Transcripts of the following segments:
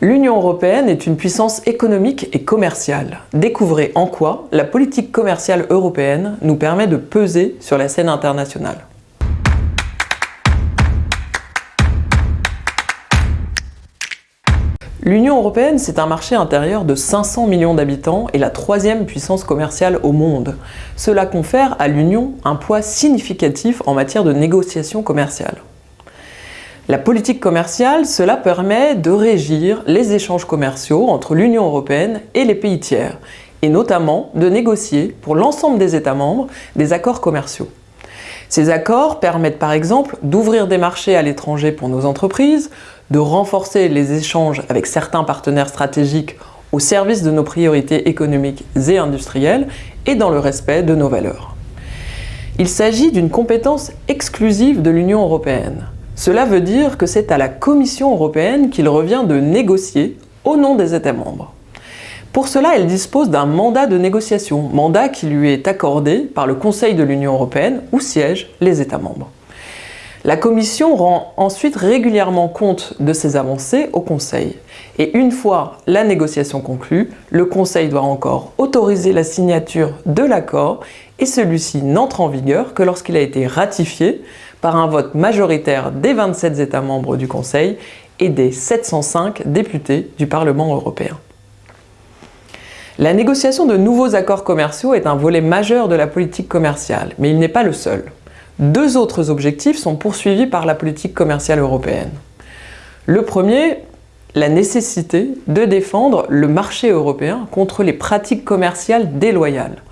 L'Union européenne est une puissance économique et commerciale. Découvrez en quoi la politique commerciale européenne nous permet de peser sur la scène internationale. L'Union européenne, c'est un marché intérieur de 500 millions d'habitants et la troisième puissance commerciale au monde. Cela confère à l'Union un poids significatif en matière de négociations commerciales. La politique commerciale, cela permet de régir les échanges commerciaux entre l'Union européenne et les pays tiers, et notamment de négocier pour l'ensemble des États membres des accords commerciaux. Ces accords permettent par exemple d'ouvrir des marchés à l'étranger pour nos entreprises, de renforcer les échanges avec certains partenaires stratégiques au service de nos priorités économiques et industrielles et dans le respect de nos valeurs. Il s'agit d'une compétence exclusive de l'Union européenne. Cela veut dire que c'est à la Commission européenne qu'il revient de négocier au nom des États membres. Pour cela, elle dispose d'un mandat de négociation, mandat qui lui est accordé par le Conseil de l'Union européenne où siègent les États membres. La Commission rend ensuite régulièrement compte de ses avancées au Conseil. Et une fois la négociation conclue, le Conseil doit encore autoriser la signature de l'accord et celui-ci n'entre en vigueur que lorsqu'il a été ratifié par un vote majoritaire des 27 États membres du Conseil et des 705 députés du Parlement européen. La négociation de nouveaux accords commerciaux est un volet majeur de la politique commerciale, mais il n'est pas le seul. Deux autres objectifs sont poursuivis par la politique commerciale européenne. Le premier, la nécessité de défendre le marché européen contre les pratiques commerciales déloyales.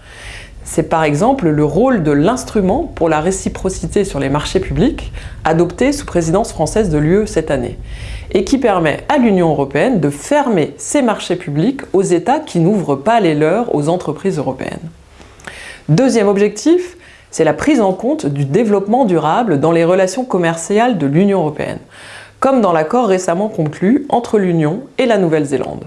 C'est par exemple le rôle de l'instrument pour la réciprocité sur les marchés publics adopté sous présidence française de l'UE cette année et qui permet à l'Union européenne de fermer ses marchés publics aux États qui n'ouvrent pas les leurs aux entreprises européennes. Deuxième objectif, c'est la prise en compte du développement durable dans les relations commerciales de l'Union européenne, comme dans l'accord récemment conclu entre l'Union et la Nouvelle-Zélande.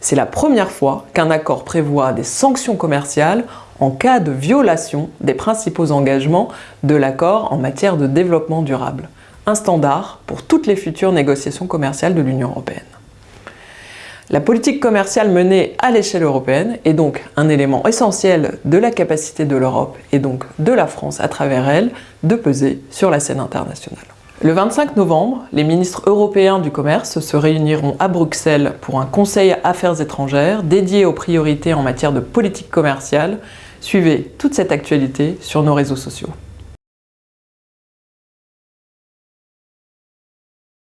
C'est la première fois qu'un accord prévoit des sanctions commerciales en cas de violation des principaux engagements de l'accord en matière de développement durable, un standard pour toutes les futures négociations commerciales de l'Union européenne. La politique commerciale menée à l'échelle européenne est donc un élément essentiel de la capacité de l'Europe et donc de la France à travers elle de peser sur la scène internationale. Le 25 novembre, les ministres européens du commerce se réuniront à Bruxelles pour un conseil affaires étrangères dédié aux priorités en matière de politique commerciale Suivez toute cette actualité sur nos réseaux sociaux.